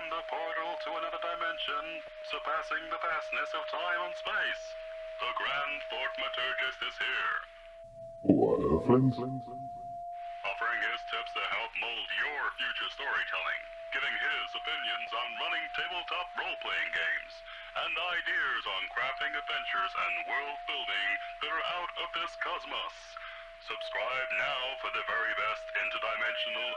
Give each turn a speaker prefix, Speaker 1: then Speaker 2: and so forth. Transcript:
Speaker 1: The portal to another dimension, surpassing the vastness of time and space. The Grand Fort Maturgus is here,
Speaker 2: What, Earthlings?
Speaker 1: offering his tips to help mold your future storytelling, giving his opinions on running tabletop role-playing games, and ideas on crafting adventures and world building that are out of this cosmos. Subscribe now for the very best interdimensional